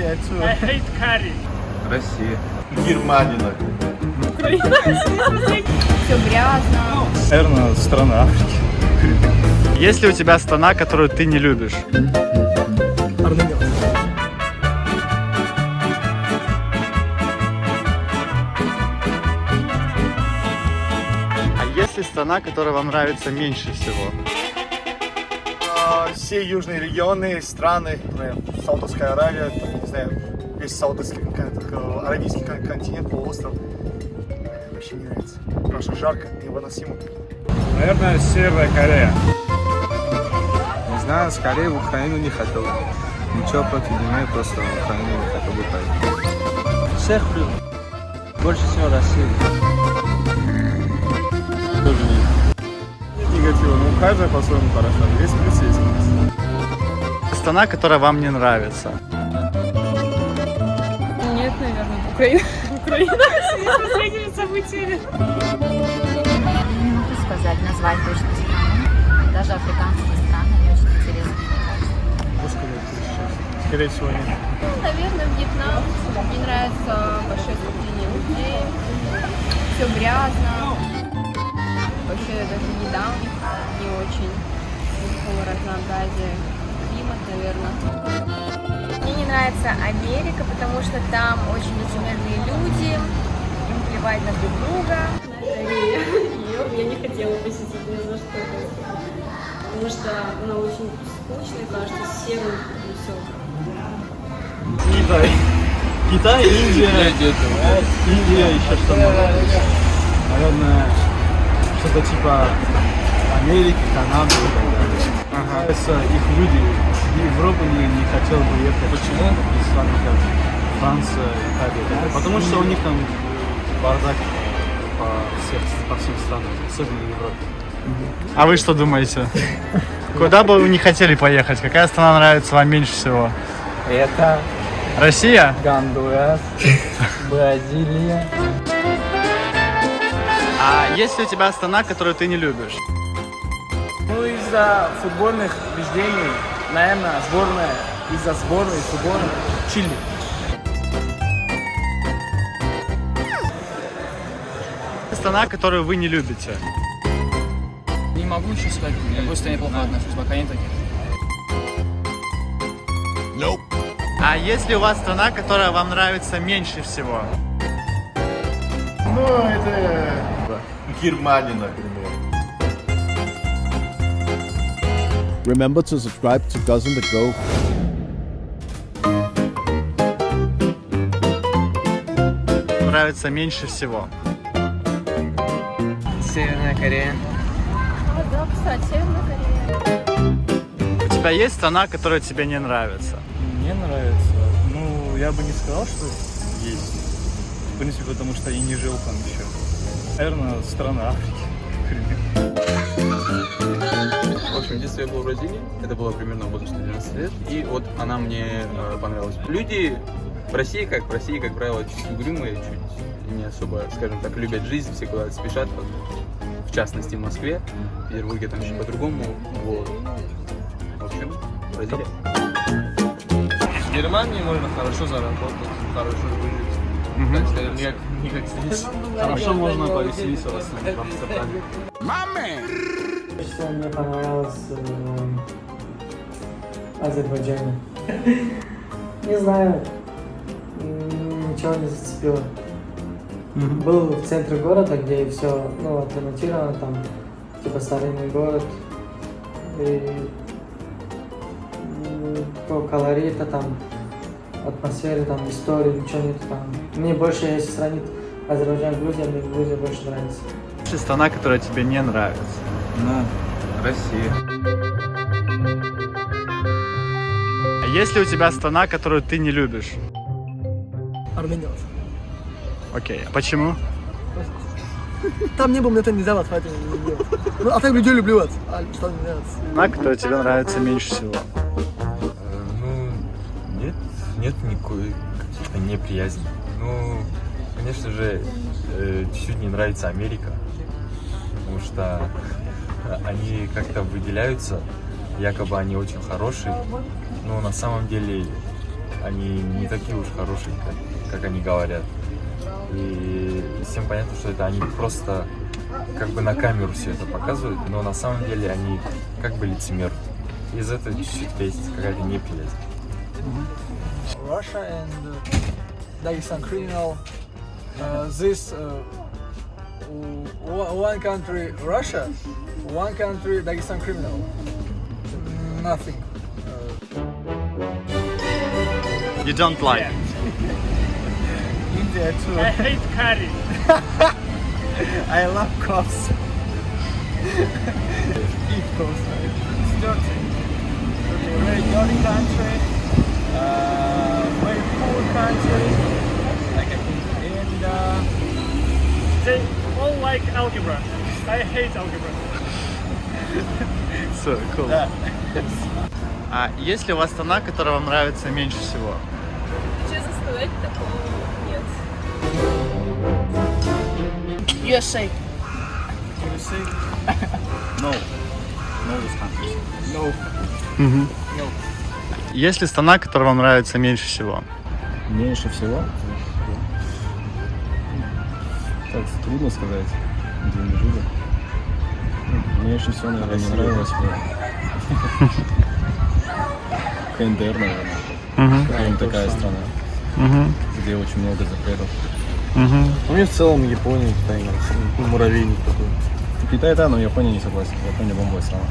there too. I hate curry. Россия. Германия, например. Все грязно. Наверное, страна Африки. Есть ли у тебя страна, которую ты не любишь? А есть ли страна, которая вам нравится меньше всего? А, Все южные регионы, страны, например, Саудовская Аравия, знаю, весь Саудовский кон- аравийский кон- континент, полуостров. Э, Вообще не нравится. Потому что жарко, невыносимо. Наверное, Северная Корея. Не знаю, скорее в Украину не хотел. Ничего против не имею, просто в Украину не хотел бы поехать. Всех люблю. Больше всего Россию. Тоже нет. Негатива, но у каждого по-своему хорошо. Есть плюсы, есть. Страна, которая вам не нравится? Украина. Украина. последними событиями. Не могу сказать, назвать точно страну. Даже африканские страны не очень интересно. Скорее всего, нет. Ну, наверное, Вьетнам. Мне нравится большое скопление людей. Все грязно. Вообще даже еда у них не очень никакого разнообразия. Климат, наверное. Мне не нравится Америка, потому что там очень люди, плевать на друг друга. Ее я не хотела посетить ни за что. Потому что она очень скучная, кажется, серым и все. Китай. Китай, Индия. Индия, еще что-то. Наверное, что-то типа Америки, Канады и так далее. Ага. их люди. В Европу не, не хотел бы ехать. Почему? Из стран как Франция, Италия. Потому что у них там бардак по, всех, по всем странам, особенно в Европе. А вы что думаете? Куда бы вы не хотели поехать? Какая страна нравится вам меньше всего? Это Россия? Гондурас, Бразилия. А есть ли у тебя страна, которую ты не любишь? Ну, из-за футбольных убеждений, наверное, сборная, из-за сборной футбола Чили. Страна, которую вы не любите? Не могу ничего сказать. Я просто неплохо отношусь, пока не таких. А есть ли у вас страна, которая вам нравится меньше всего? Ну, это... Германия, например. Remember to subscribe to Dozen to Go. Нравится меньше всего? Северная Корея. Да, кстати, Северная Корея. У тебя есть страна, которая тебе не нравится? Мне нравится. Ну, я бы не сказал, что есть. В принципе, потому что и не жил там еще. Наверное, страна Африки. В общем, в детстве я был в Бразилии. Это было примерно в возрасте 12 лет. И вот она мне э, понравилась. Люди в России, как в России, как правило, чуть угрюмые, чуть не особо, скажем так, любят жизнь, все куда-то спешат. Вот, в частности, в Москве. В Петербурге там еще по-другому. Вот. В общем, Бразилия. В Германии можно хорошо заработать, хорошо выжить. Так скажем, не как, не как здесь. Хорошо можно повеселиться в Амстердаме. Что мне понравилось в Азербайджане? Не знаю, ничего не зацепило. Был в центре города, где все ну, отремонтировано, там типа старинный город. И по колориту, там, атмосфере, там, истории, ничего нет там. Мне больше, если сравнить Азербайджан с Грузией, мне Грузия больше нравится. Ли страна, которая тебе не нравится? Ну, Россия. А есть ли у тебя страна, которую ты не любишь? Армения. Окей, а почему? Там не был, мне это не давать, поэтому не люблю. Ну, а так людей люблю, вот. А что мне нравится? Страна, которая тебе нравится меньше всего? Ну, нет, нет никакой каких-то неприязни. Ну, конечно же, э, чуть-чуть не нравится Америка, потому что они как-то выделяются, якобы они очень хорошие, но на самом деле они не такие уж хорошие, как, как они говорят. И всем понятно, что это они просто как бы на камеру все это показывают, но на самом деле они как бы лицемеры. Из этого чуть-чуть есть какая-то неприязнь. Russia and uh, Dagestan criminal. Uh, this uh, one country Russia, one country Dagestan criminal. Nothing. You don't like. India too. I hate curry. I love cops. Eat cops. It's dirty. Okay, very dirty country. Uh, very poor country. Like and uh, they all like algebra. I hate algebra. So cool. Да. А есть ли у вас страна, которая вам нравится меньше всего? Честно сказать, такого нет. USA. No. No this country. No. Мгм. Есть ли страна, которая вам нравится меньше всего? Меньше всего? Так, трудно сказать, где мы жили. Меньше всего, наверное, не нравилось мне. КНДР, наверное. Мгм. Крайне такая страна, Мгм. где очень много запретов. Мгм. Ну, мне в целом Япония, Китай нравится. Ну, муравейник такой. Китай, да, но Япония не согласен. Япония бомбовая страна.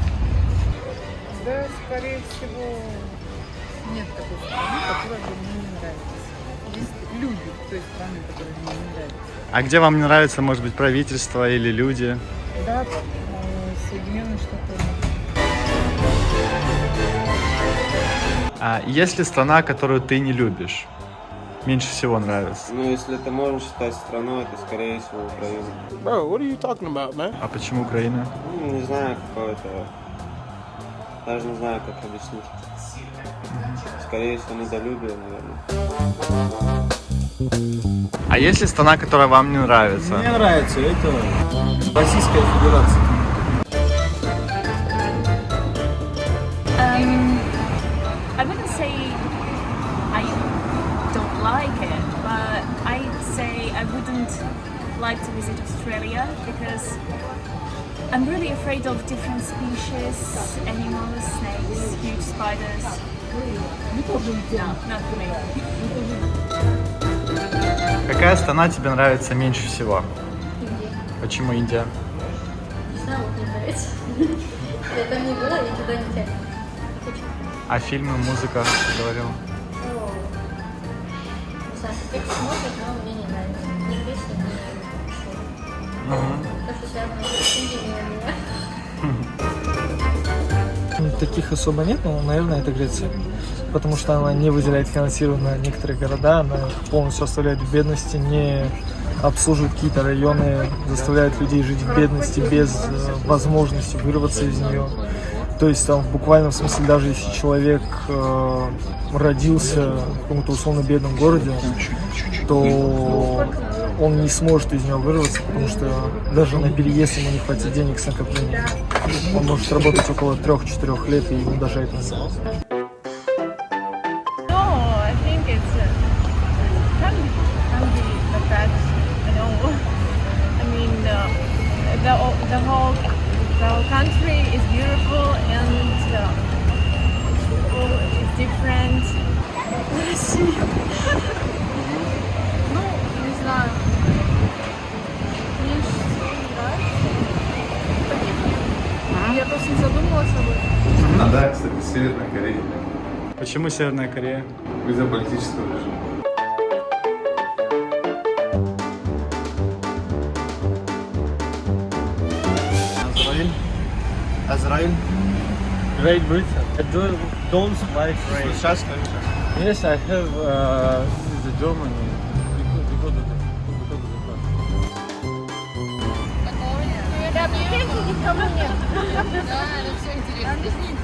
Да, скорее всего, нет такой страны, которая бы мне не нравится. Есть люди той страны, которые мне не нравятся. А где вам не нравится, может быть, правительство или люди? Да, э, Соединенные Штаты. А есть ли страна, которую ты не любишь? Меньше всего нравится. Ну, если это можно считать страной, это, скорее всего, Украина. Bro, what are you talking about, man? А почему Украина? Ну, не знаю, какое-то... Даже не знаю, как объяснить. Скорее всего, недолюбие, наверное. А есть ли страна, которая вам не нравится? Мне нравится, это Российская Федерация. Like to visit Australia because I'm really afraid of different species, animals, snakes, huge spiders. No, not for me. Какая страна тебе нравится меньше всего? Почему Индия? Не знаю, вот мне нравится. Я там не была, я туда не тянет. А фильмы, музыка, ты говорил? Ну, не знаю, как смотрят, но мне не нравится. Ни песни, ни Таких особо нет, но, наверное, это Греция. Потому что она не выделяет финансирование на некоторые города, она полностью оставляет в бедности, не обслуживает какие-то районы, заставляет людей жить в бедности без э, возможности вырваться из нее. То есть там в буквальном смысле, даже если человек э, родился в каком-то условно бедном городе, то он не сможет из него вырваться, потому что даже на переезд ему не хватит денег с накоплением. Он может работать около 3-4 лет, и ему даже это не хватит. It's uh, uh, the whole the whole country is beautiful and uh, people is different. Россия. Ну, не знаю. Мне всё нравится. Я просто не задумывалась об этом. А, да, кстати, Северная Корея. Почему Северная Корея? Из-за политического режима. Azrael. Azrael. Great Britain. I don't, don't like rain. Сейчас скажу. Yes, I have uh, this is the of the class. Да, приветики ко мне. Да, это все интересно.